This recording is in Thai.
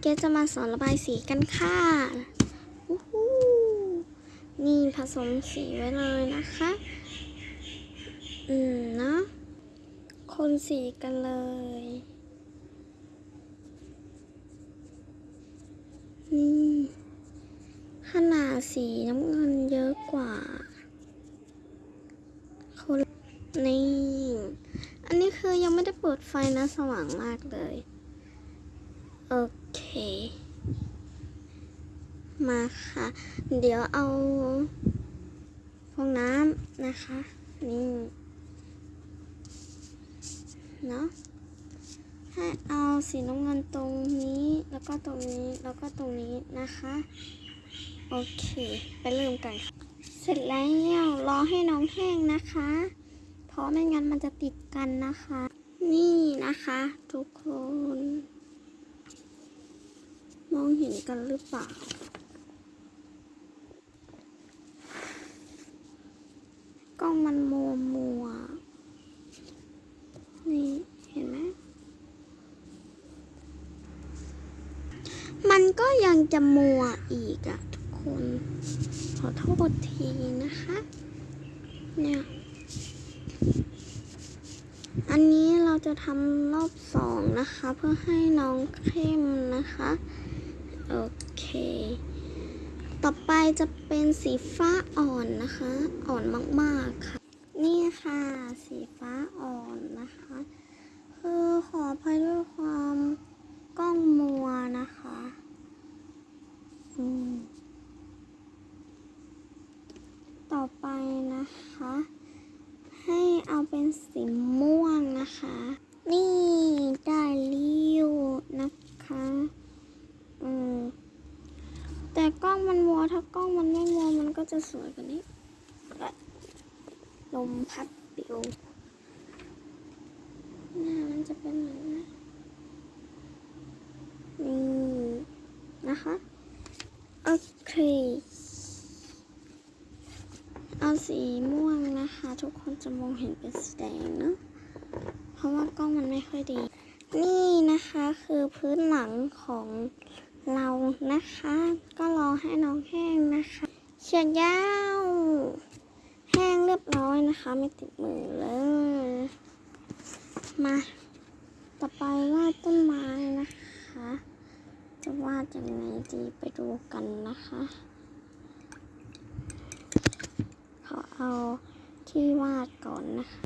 เกสจะมาสอนระบายสีกันค่ะนี่ผสมสีไว้เลยนะคะ อืมเนาะ คนสีกันเลย นี่ ขนาดสีน้ำเงินเยอะกว่า คนนี่ อันนี้คือยังไม่ได้เปิดไฟนะสว่างมากเลยโอเค มาค่ะ เดี๋ยวเอาฟองน้ำนะคะ นี่เนาะให้เอาสีน้ำเงินตรงนี้แล้วก็ตรงนี้แล้วก็ตรงนี้นะคะ โอเค ไปเริ่มกันเสร็จแล้วรอให้น้องแห้งนะคะ เพราะไม่งั้นมันจะติดกันนะคะ นี่นะคะ ทุกคน มองเห็นกันหรือเปล่า กล้องมันมัวมัว นี่เห็นไหม มันก็ยังจะมัวอีกอะทุกคน ขอโทษทีนะคะ เนี่ย อันนี้เราจะทำรอบสองนะคะ เพื่อให้น้องเข้มนะคะ โอเค ต่อไปจะเป็นสีฟ้าอ่อนนะคะ อ่อนมากๆค่ะ นี่ค่ะ สีฟ้าอ่อนนะคะ คือขออภัยด้วยความกล้องมัวนะคะต่อไปนะคะ ให้เอาเป็นสีมวงนะคะ นี่ได้ลิ้วนะคะ อืม แต่กล้องมันมัว ถ้ากล้องมันไม่มัวมันก็จะสวยกว่านี้ลมพัดปิวหน้ามันจะเป็นแบบนี้นี่นะคะ โอเค เอาสีม่วงนะคะ ทุกคนจะมองเห็นเป็นสีแดงเนอะเพราะว่ากล้องมันไม่ค่อยดี นี่นะคะคือพื้นหลังของ เรานะคะ ก็รอให้น้องแห้งนะคะเฉียดยาวแห้งเรียบร้อยนะคะ ไม่ติดมือเลย มา ต่อไปวาดต้นไม้นะคะ จะวาดยังไงดีไปดูกันนะคะ ขอเอาที่วาดก่อนนะคะ